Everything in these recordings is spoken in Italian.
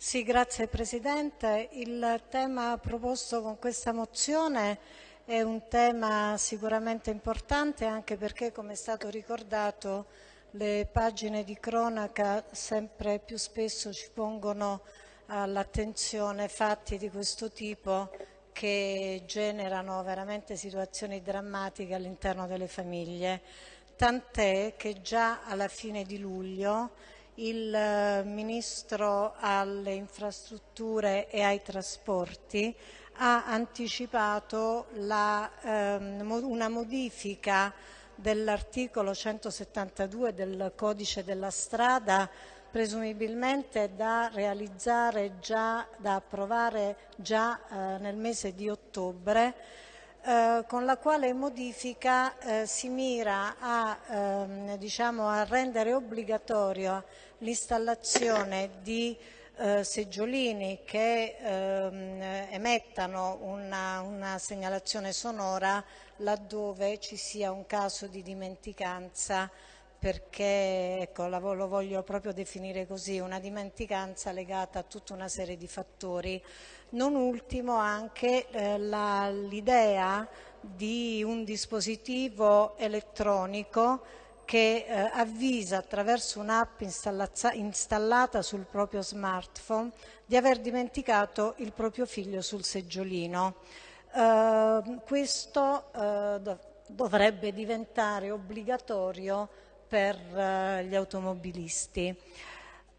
Sì, grazie Presidente. Il tema proposto con questa mozione è un tema sicuramente importante anche perché, come è stato ricordato, le pagine di cronaca sempre più spesso ci pongono all'attenzione fatti di questo tipo che generano veramente situazioni drammatiche all'interno delle famiglie, tant'è che già alla fine di luglio il eh, Ministro alle infrastrutture e ai trasporti ha anticipato la, ehm, una modifica dell'articolo 172 del codice della strada presumibilmente da realizzare già, da approvare già eh, nel mese di ottobre eh, con la quale modifica eh, si mira a, ehm, diciamo, a rendere obbligatorio l'installazione di eh, seggiolini che ehm, emettano una, una, segnalazione sonora laddove ci sia un caso di dimenticanza perché ecco, lo voglio proprio definire così, una dimenticanza legata a tutta una serie di fattori. Non ultimo anche eh, l'idea di un dispositivo elettronico che eh, avvisa attraverso un'app installata sul proprio smartphone di aver dimenticato il proprio figlio sul seggiolino. Eh, questo dovrebbe diventare obbligatorio per eh, gli automobilisti.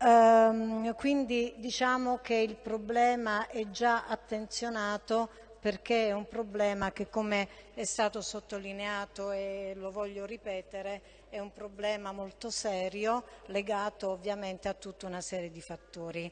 Um, quindi diciamo che il problema è già attenzionato perché è un problema che come è stato sottolineato e lo voglio ripetere è un problema molto serio legato ovviamente a tutta una serie di fattori.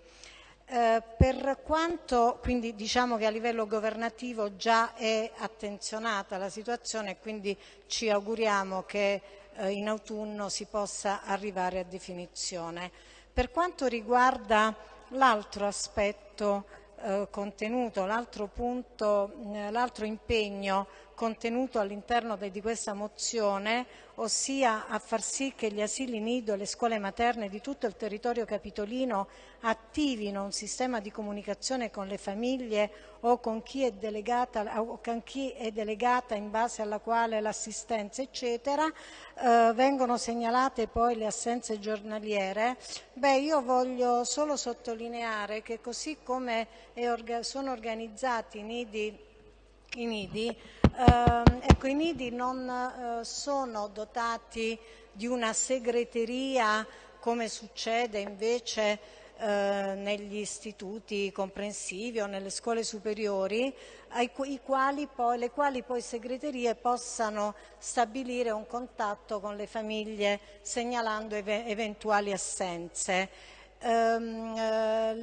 Eh, per quanto, quindi diciamo che a livello governativo già è attenzionata la situazione e quindi ci auguriamo che eh, in autunno si possa arrivare a definizione. Per quanto riguarda l'altro aspetto eh, contenuto, l'altro eh, impegno contenuto all'interno di questa mozione, ossia a far sì che gli asili nido e le scuole materne di tutto il territorio capitolino attivino un sistema di comunicazione con le famiglie o con chi è delegata, con chi è delegata in base alla quale l'assistenza eccetera, eh, vengono segnalate poi le assenze giornaliere, beh io voglio solo sottolineare che così come orga sono organizzati i nidi, i nidi eh, ecco, i nidi non eh, sono dotati di una segreteria come succede invece eh, negli istituti comprensivi o nelle scuole superiori, quali poi, le quali poi segreterie possano stabilire un contatto con le famiglie segnalando ev eventuali assenze. Ehm, eh,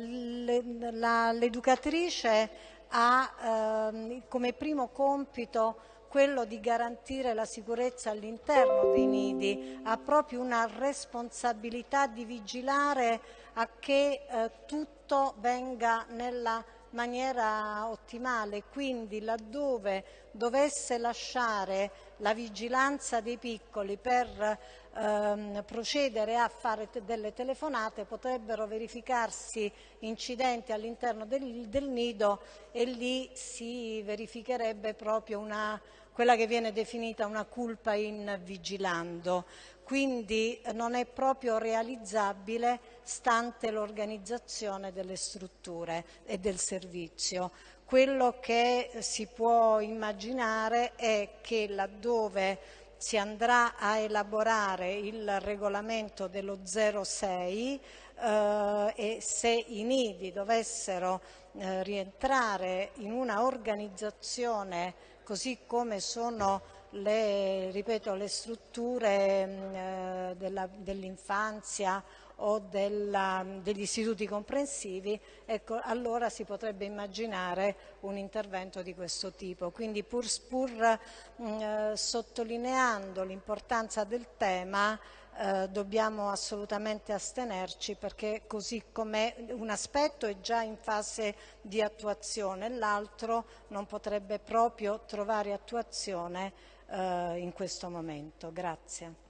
l'educatrice ha ehm, come primo compito quello di garantire la sicurezza all'interno dei nidi, ha proprio una responsabilità di vigilare a che eh, tutto venga nella maniera ottimale, quindi laddove dovesse lasciare la vigilanza dei piccoli per ehm, procedere a fare delle telefonate potrebbero verificarsi incidenti all'interno del, del nido e lì si verificherebbe proprio una quella che viene definita una culpa in vigilando, quindi non è proprio realizzabile stante l'organizzazione delle strutture e del servizio. Quello che si può immaginare è che laddove si andrà a elaborare il regolamento dello 06 eh, e se i nidi dovessero eh, rientrare in una organizzazione così come sono le, ripeto, le strutture mm, eh, dell'infanzia o della, degli istituti comprensivi, ecco, allora si potrebbe immaginare un intervento di questo tipo. Quindi pur, pur mh, mm, eh, sottolineando l'importanza del tema, eh, dobbiamo assolutamente astenerci perché così come un aspetto è già in fase di attuazione, l'altro non potrebbe proprio trovare attuazione eh, in questo momento. Grazie.